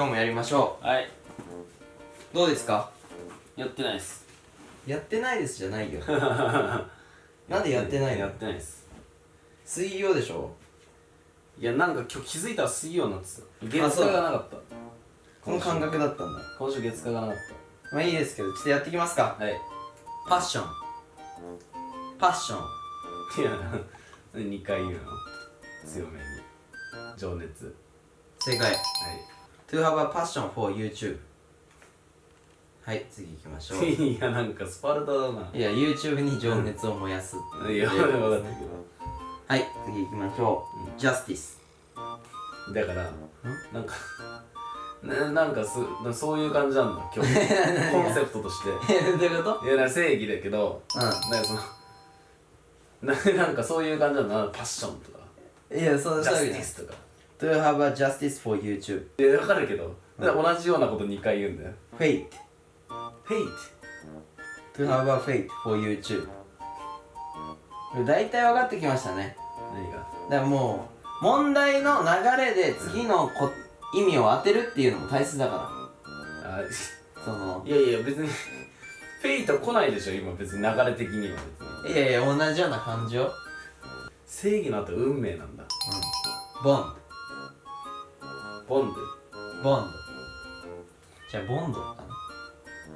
今日もやりましょはい。うどうですか？やってないです。やってないですじゃないよ なんでやってないの？やってないです。水曜でしょ？いや、なんか今日気づいたら水曜になってた。月火がなかった。この感覚だったんだ今週月火がなかっまあいいですけどちょっとやっていきますかた。はい。パッションパッションいや、2回言うの強めに。情熱。正解はい。To have a passion for YouTube. はい次行きましょう。いや、なんかスパルタだな。いや YouTube に情熱を燃やすっていや、分かったけはい次行きましょう、Justice ど。だから、なんか、ななんかすそういう感じなんだ、今日。コンセプトとして。どういうこと？いや、な正義だけど、うなんかその、ななんかそういう感じなんだな、パッションとか、んいやそうそういうティスとか。To have a justice for YouTube? いや、わかるけど、同じようなこと2回言うんだよ。Fate. フェイ To have a fate for YouTube? 大体分かってきましたね。何が？だからもう問題の流れで次のこ意味を当てるっていうのも大切だかあらその。いやいや、別に、フェイト来ないでしょ、今、別に流れ的には別に。いやいや同じような感じよ正義の後、運命なんだ。うん。ボンボンドボンドじゃあボンドか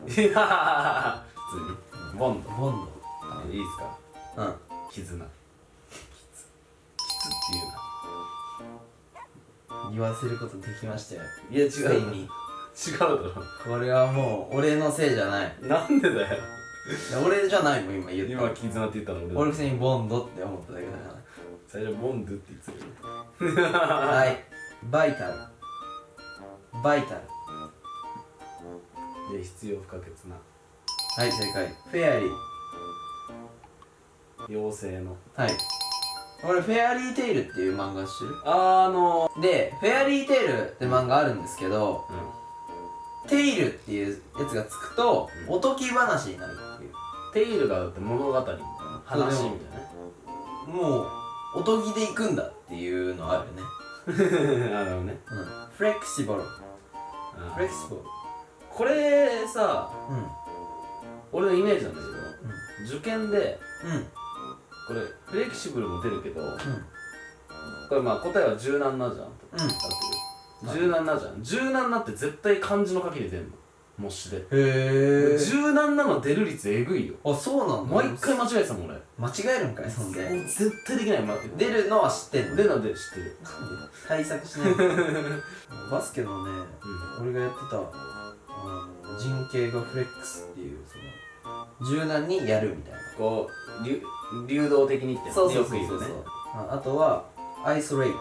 ド。いや普通に。ボンド。なボンいいっすか？ドうん絆。っていうな。言わせることできましたよいや、違ついに違うだろ。これはもう俺のせいじゃないなんでだよ。俺じゃないもん今言った今、絆って言ったの俺だ俺普通にボンドって思っただけだか最初、ボンドって言ってたよ。らはいバイタルバイタル。で、必要不可欠な。はい正解。フェアリー。妖精の。はい。俺フェアリーテイルっていう漫画知ってる？あのでフェアリーテイルって漫画あるんですけどうん。テイルっていうやつがつくと、うん。おとぎ話になるっていう。テイルがだって物語みたいな話みたいな。ねもうおとぎで行くんだっていうのあるよね。あのね。うん。フレキシボルフあレキシボルこれさうん俺のイメージなんだけど、受験でうん。これフレキシブルも出るけどうん。これまあ答えは柔軟なじゃんとうん。柔軟なじゃん。柔軟なって絶対漢字の書きで出んの模試で。へえ柔軟なの出る率えぐいよ。あそうなんだ。毎回間違えてたもん俺。も間違えるんかいそんで。う絶対できない。ま出るのは知ってんの。出るので知ってる。対策しないと。バスケのね俺がやってたあの人形がフレックスっていうその柔軟にやるみたいな。こう流流動的にってそうそうよそうそう。く言うね。ああとはアイソレイト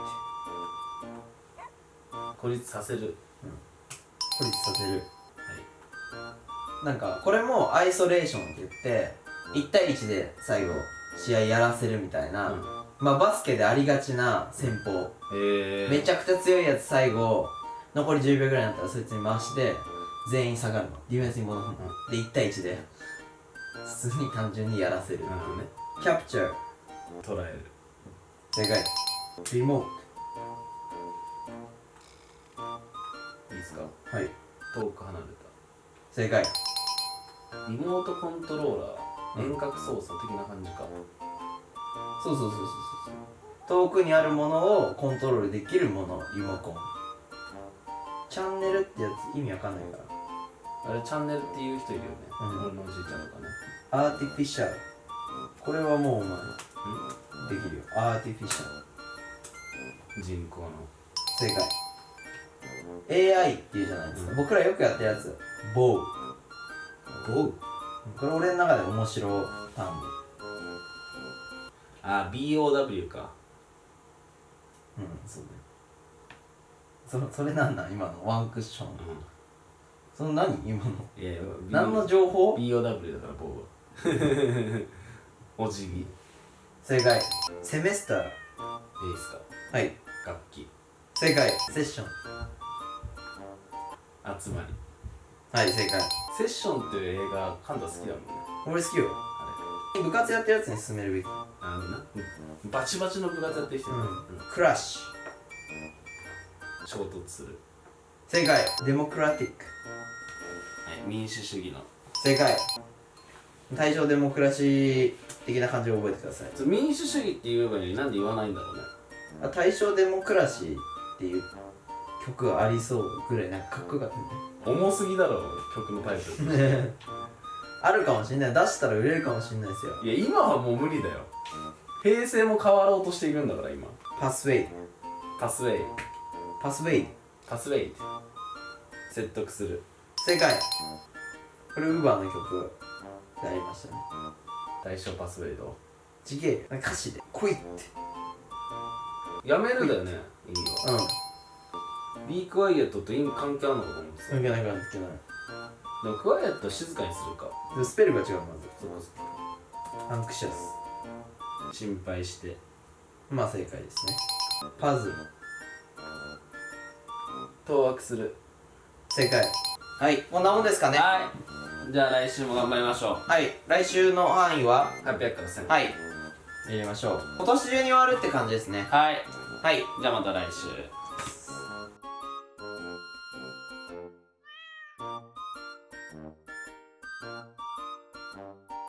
孤立させる。孤立させる。はいなんかこれもアイソレーションって言って1対1で最後試合やらせるみたいな、うん。まあバスケでありがちな戦法、えー、めちゃくちゃ強いやつ最後残り10秒ぐらいになったらそいつに回して全員下がるの。ディフェンスに戻すの、で1対1で。普通に単純にやらせる、なるほどね。キャプチャー。捉える。正解リモーいいですか？トはい。遠く離れ正解。たリモートコントローラー遠隔操作的な感じか。そうそうそうそうそうそう。遠くにあるものをコントロールできるものリモコン。チャンネルってやつ意味わかんないから。あれチャンネルっていう人いるよね、うん。俺のおじいちゃんとかね。アーティフィシャル。これはもうお前できるよ。アーティフィシャル。人工の。正解 AI っていうじゃないですか、僕らよくやってるやつ。ボウボウこれ俺の中で面白単語。あ BOW か。うんそうだよ。そそれなんなん？今の？ワンクッション。うその何？今の？んいやいや何の情報？BOW だからボウは。お辞儀。いい正解。セメスター。ですか？はい。楽器。正解。セッション。集まりはい正解。セッションっていう映画カンタ好きだもんね。俺好きよ。あ部活やってるやつに勧めるべき。れあのなバチバチの部活やってる人いるねクラッシュ。うん衝突する。正解。デモクラティック。はい民主主義の。正解。対象デモクラシー的な感じを覚えてください。民主主義って言えばいいのになんで言わないんだろうね。あ対象デモクラシーっていう曲がありそうぐらいなんかかっこよかったん重すぎだろ曲のタイトル。あるかもしれない出したら売れるかもしれないですよ。いや今はもう無理だよ。平成も変わろうとしているんだから今。パスウェイ。パスウェイ。パスウェイ。パスウェイ。説得する。正解。これウーバーの曲。でありましたね。対象パスウェイドちげえ。歌詞で「来い」って。やめるだよね意味はうんビークワイエットと意味関係あるのかと思うんですよ関係ない関係ない。でもクワイエットは静かにするか。でスペルが違うまそうずアンクシャス。心配して。まあ正解ですね。パズル。当惑する。正解。はい。こんなもんですかね。はい。じゃあ来週も頑張りましょはい。来週の範囲は？う800から1000はい。やりましょう。今年中に終わるって感じですね。はい。はい。じゃあまた来週